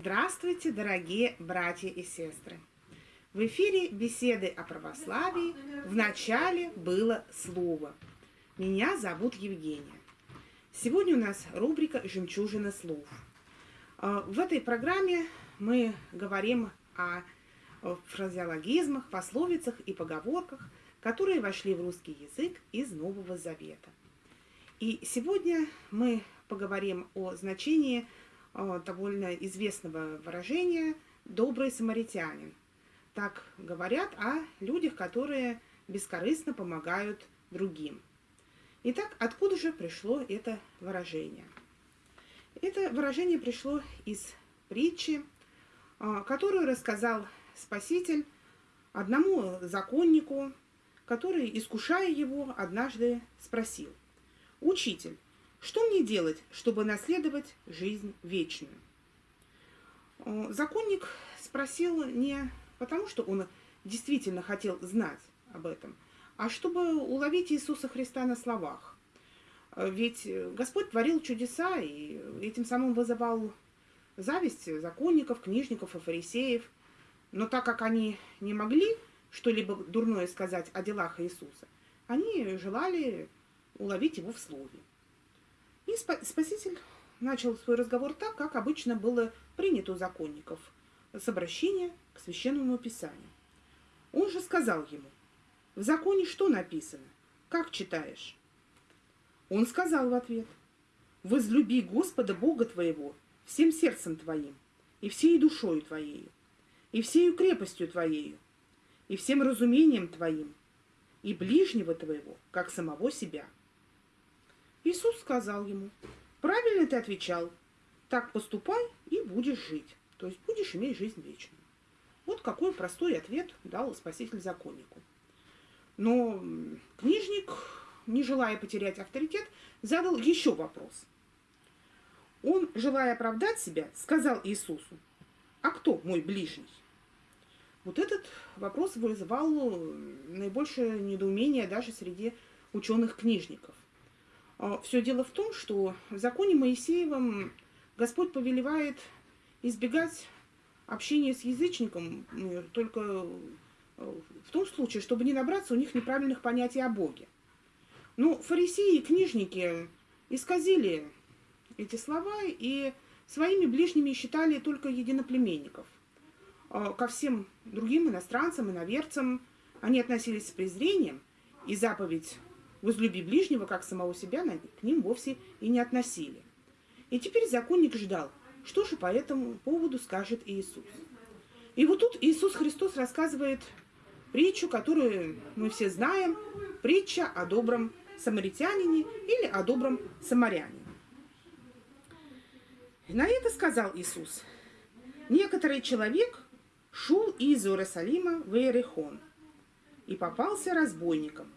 Здравствуйте, дорогие братья и сестры! В эфире беседы о православии в начале было слово. Меня зовут Евгения. Сегодня у нас рубрика «Жемчужина слов». А, в этой программе мы говорим о фразеологизмах, пословицах и поговорках, которые вошли в русский язык из Нового Завета. И сегодня мы поговорим о значении а, довольно известного выражения «добрый самаритянин». Так говорят о людях, которые бескорыстно помогают другим. Итак, откуда же пришло это выражение? Это выражение пришло из притчи, а, которую рассказал Спаситель одному законнику, который, искушая его, однажды спросил, «Учитель, что мне делать, чтобы наследовать жизнь вечную?» а, Законник спросил не потому, что он действительно хотел знать об этом, а чтобы уловить Иисуса Христа на словах. Э, ведь Господь творил чудеса и этим самым вызывал зависть законников, книжников и фарисеев. Но так как они не могли что-либо дурное сказать о делах Иисуса, они желали уловить его в слове. И Спаситель начал свой разговор так, как обычно было принято у законников, с обращения к священному писанию. Он же сказал ему, в законе что написано? Как читаешь? Он сказал в ответ, возлюби Господа Бога твоего всем сердцем твоим, и всей душою твоею, и всею крепостью твоею, и всем разумением твоим, и ближнего твоего, как самого себя. Иисус сказал ему, правильно ты отвечал, так поступай и будешь жить, то есть будешь иметь жизнь вечную. Вот какой простой ответ дал Спаситель законнику. Но книжник, не желая потерять авторитет, задал еще вопрос. Он, желая оправдать себя, сказал Иисусу, а кто мой ближний? Вот этот вопрос вызывал наибольшее недоумение даже среди ученых-книжников. А, Все дело в том, что в законе Моисеевом Господь повелевает избегать общения с язычником только в том случае, чтобы не набраться у них неправильных понятий о Боге. Ну, фарисеи и книжники исказили эти слова и своими ближними считали только единоплеменников. А ко всем другим иностранцам, иноверцам они относились с презрением, и заповедь «возлюби ближнего, как самого себя» к ним вовсе и не относили. И теперь законник ждал, что же по этому поводу скажет Иисус. И вот тут Иисус Христос рассказывает притчу, которую мы все знаем, притча о добром самаритянине или о добром самарянине. На это сказал Иисус, некоторый человек шел из Иерусалима в Иерихон и попался разбойникам,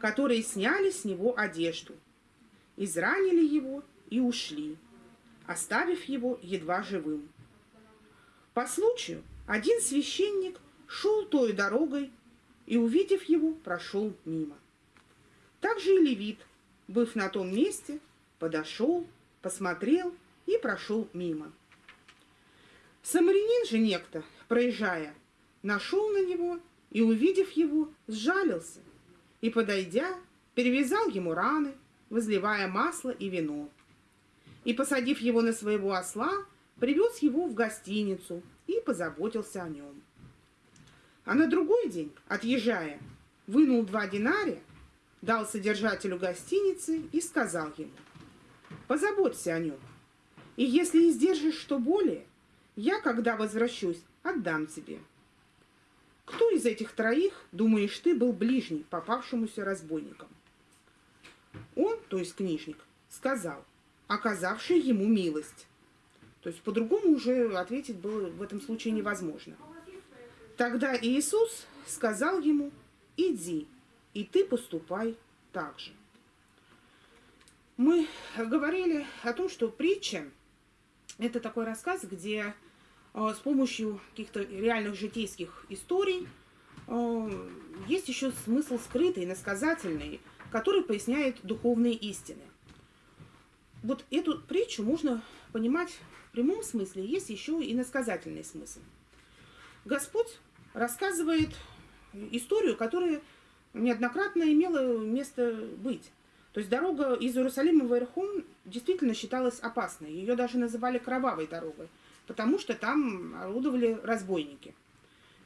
которые сняли с него одежду, изранили его и ушли, оставив его едва живым. По случаю один священник – шел той дорогой и, увидев его, прошел мимо. Также и левит, быв на том месте, подошел, посмотрел и прошел мимо. Самарянин же некто, проезжая, нашел на него и, увидев его, сжалился и, подойдя, перевязал ему раны, возливая масло и вино. И, посадив его на своего осла, привез его в гостиницу и позаботился о нем. А на другой день, отъезжая, вынул два динария, дал содержателю гостиницы и сказал ему, позаботься о нем. И если издержишь что более, я, когда возвращусь, отдам тебе. Кто из этих троих, думаешь ты, был ближний попавшемуся разбойникам? Он, то есть книжник, сказал, оказавший ему милость. То есть по-другому уже ответить было в этом случае невозможно. Тогда Иисус сказал ему, иди, и ты поступай так же. Мы говорили о том, что притча – это такой рассказ, где с помощью каких-то реальных житейских историй э, есть еще смысл скрытый, насказательный, который поясняет духовные истины. Вот эту притчу можно понимать в прямом смысле, есть еще и насказательный смысл. Господь рассказывает историю, которая неоднократно имела место быть. То есть дорога из Иерусалима в Иерхон действительно считалась опасной. Ее даже называли кровавой дорогой, потому что там орудовали разбойники.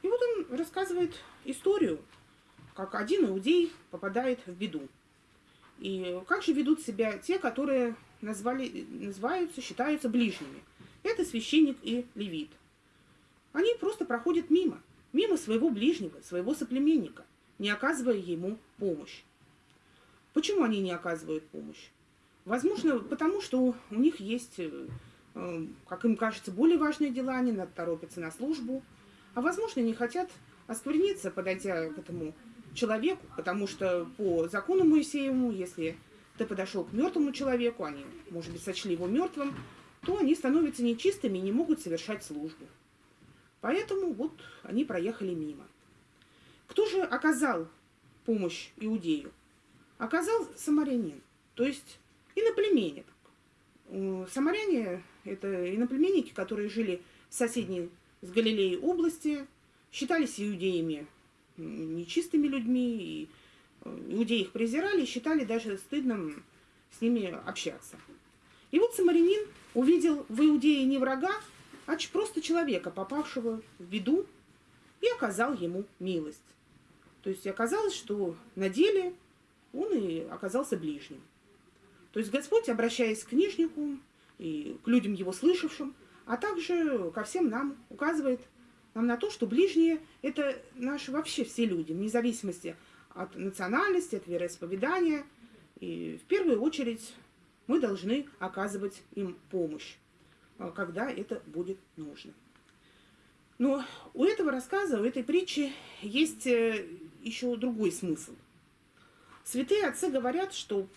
И вот он рассказывает историю, как один иудей попадает в беду. И как же ведут себя те, которые назвали, называются, считаются ближними. Это священник и левит. Они просто проходят мимо, мимо своего ближнего, своего соплеменника, не оказывая ему помощь. Почему они не оказывают помощь? Возможно, потому что у них есть, э, как им кажется, более важные дела, они торопятся на службу, а возможно, не хотят оскверниться, подойдя к этому человеку, потому что по закону Моисеевому, если ты подошел к мертвому человеку, они, может быть, сочли его мертвым, то они становятся нечистыми и не могут совершать службу. Поэтому вот они проехали мимо. Кто же оказал помощь иудею? Оказал самарянин, то есть иноплеменник. Самаряне – это иноплеменники, которые жили в соседней с Галилеей области, считались иудеями нечистыми людьми, и э, иудеи их презирали, и считали даже стыдным с ними общаться. И вот самарянин увидел в Иудее не врага, а просто человека, попавшего в беду, и оказал ему милость. То есть оказалось, что на деле он и оказался ближним. То есть Господь, обращаясь к книжнику и к людям его слышавшим, а также ко всем нам, указывает нам на то, что ближние – это наши вообще все люди, вне зависимости от национальности, от вероисповедания. И в первую очередь мы должны оказывать им помощь, а, когда это будет нужно. Но у этого рассказа, у этой притчи есть э, еще другой смысл. Святые отцы говорят, что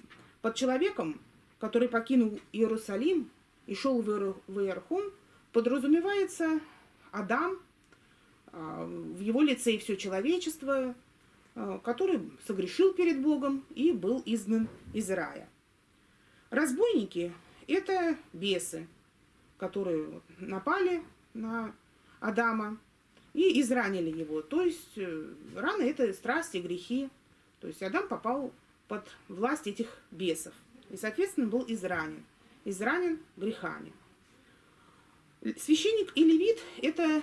под человеком, который покинул Иерусалим и шел в Иерхон, подразумевается Адам, а, в его лице и все человечество, а, который согрешил перед Богом и был изгнан из рая. Разбойники – это бесы, которые напали на Адама и изранили его. То есть э, раны – это страсти, грехи. То есть Адам попал под власть этих бесов и, соответственно, был изранен. Изранен грехами. Священник и левит – это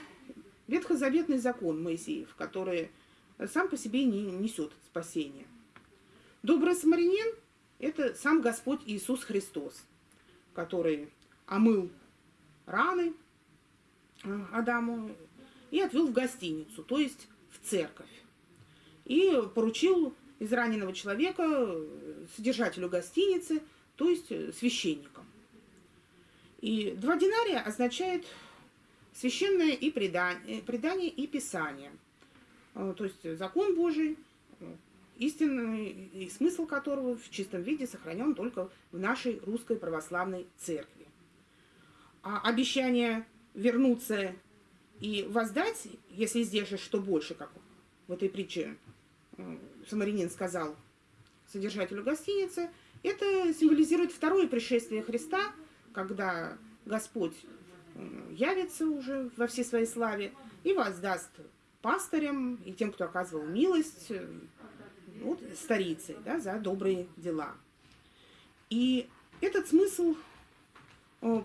ветхозаветный закон Моисеев, который сам по себе не несет спасения. Добрый самарянин это сам Господь Иисус Христос, который омыл раны э, Адаму и отвел в гостиницу, то есть в церковь. И поручил израненного человека э, содержателю гостиницы, то есть э, священникам. И два динария означает священное и предание, предание и писание. То есть закон Божий, истинный и смысл которого в чистом виде сохранен только в нашей русской православной церкви. А обещание вернуться и воздать, если сдержишь что больше, как в этой притче Самаринин сказал содержателю гостиницы, это символизирует второе пришествие Христа, когда Господь явится уже во всей своей славе и воздаст пастырям и тем, кто оказывал милость, э, вот, старицей да, за добрые дела. И этот смысл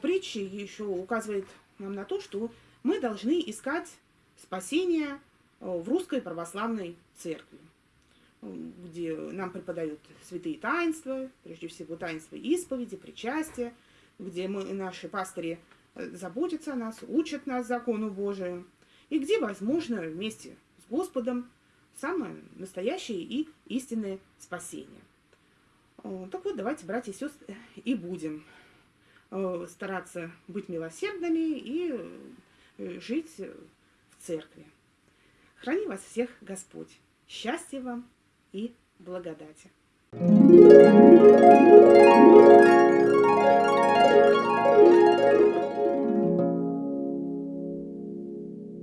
притчи еще указывает нам на то, что мы должны искать спасение в русской православной церкви, где нам преподают святые таинства, прежде всего таинства исповеди, причастия, где мы, наши пастыри э, заботятся о нас, учат нас закону Божию, и где, возможно, вместе с Господом самое настоящее и истинное спасение. Так вот, давайте, братья и сестры, и будем э, стараться быть милосердными и э, жить в церкви. Храни вас всех Господь. Счастья вам и благодати.